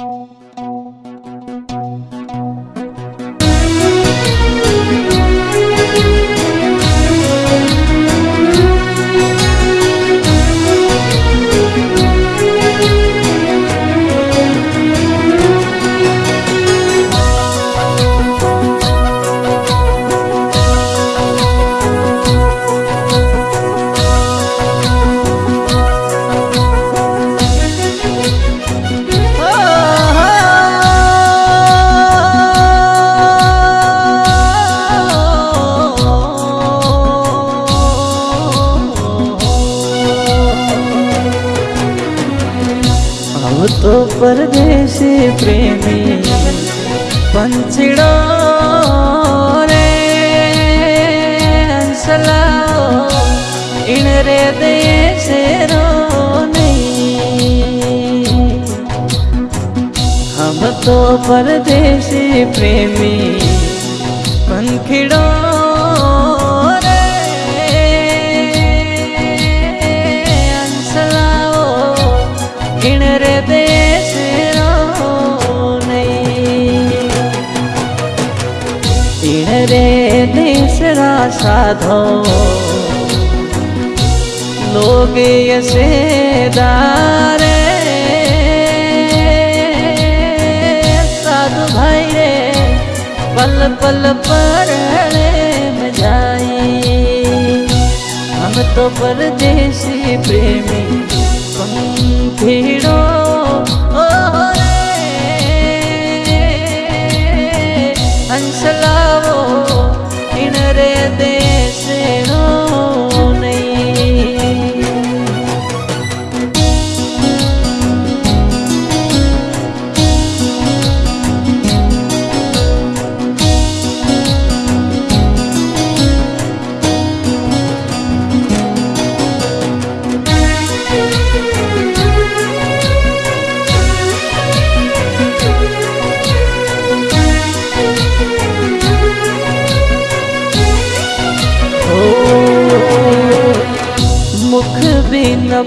Música दो परदेसी प्रेमी पंचड़ो रे हंसला इन रे दे से रो नहीं हम तो परदेसी प्रेमी पंखिड़ो साधो। लोग यसे दारे। साधु भाई रे, पल पल पर में जाई। हम तो परदेसी प्रेमी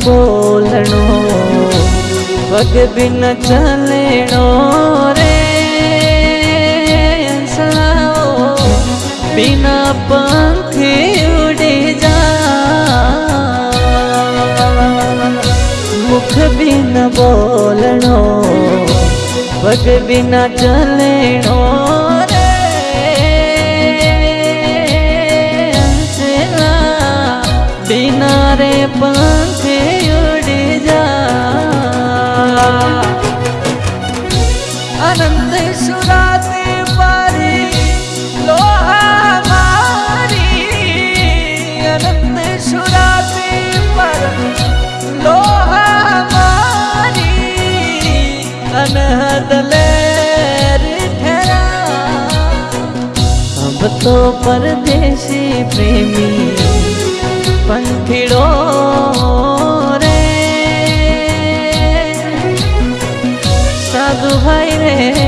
बोलणो पग भी न रे। हंसलाओ बिना पंख उड़ी जा। मुख भी न बोलणो पग भी न बिना रे पंख तो परदेसी प्रेमी पंखिड़ो रे। साधु भाई रे।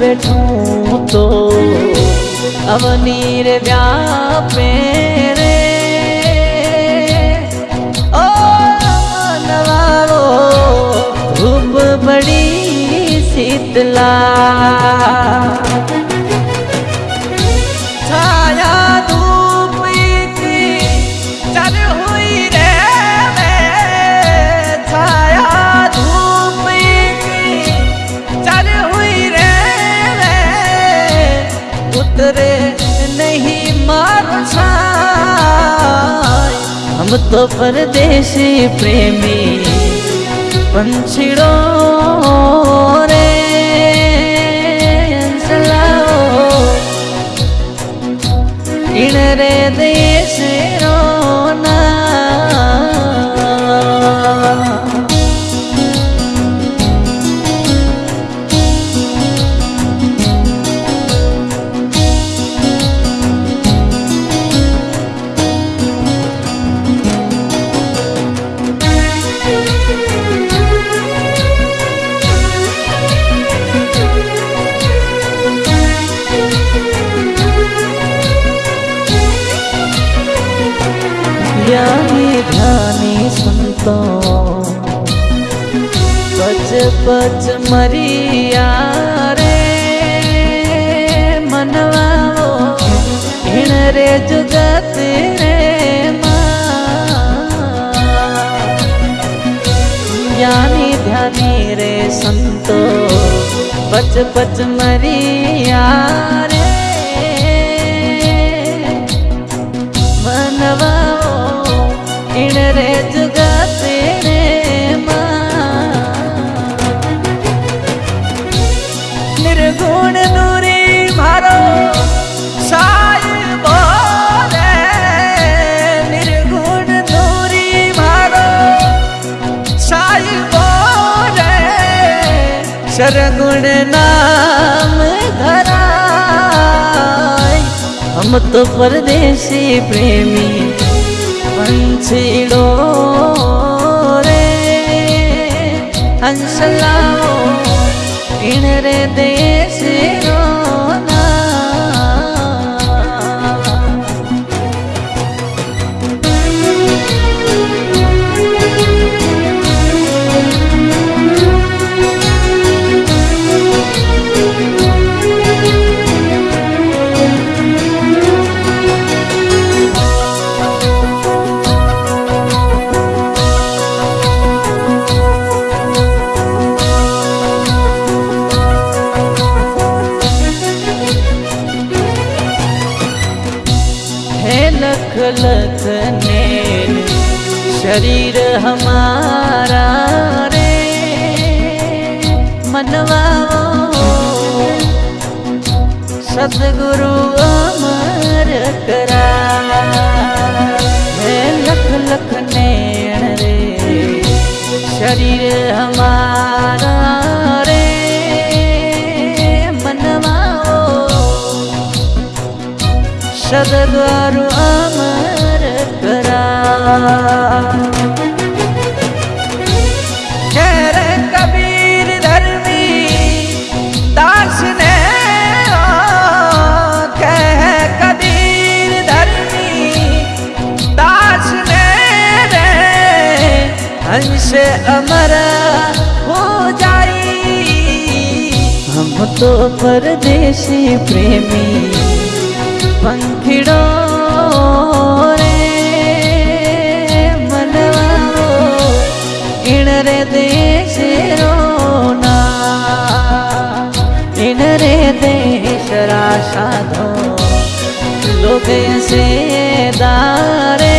बैठूं तो अवनीर व्यापे रे। ओ नवारो धूप बड़ी शीतला। तो परदेशी प्रेमी पंछीड़ो रे इन रे देश पच मरिया रे मनवाओ हिण रे जुगत रे ज्ञानी ध्यानी रे संतो पच पच मरिया रे। मनवाओ इन रे जुगाते सरगुण नाम धराय हम तो परदेसी प्रेमी पंछीड़ो रे। हंसलाओ इन रे देश रोना સદગુરુ અમર કરા. હે લખ લખ નૈણ રે, શરીર હમારા રે, મનવાઓ. સદગુરુ અમર કરા. हम तो परदेसी प्रेमी, पंखिड़ो रे, मनवाओ, इन रे देश रोना, इन रे देश राशा दो लोग से दारे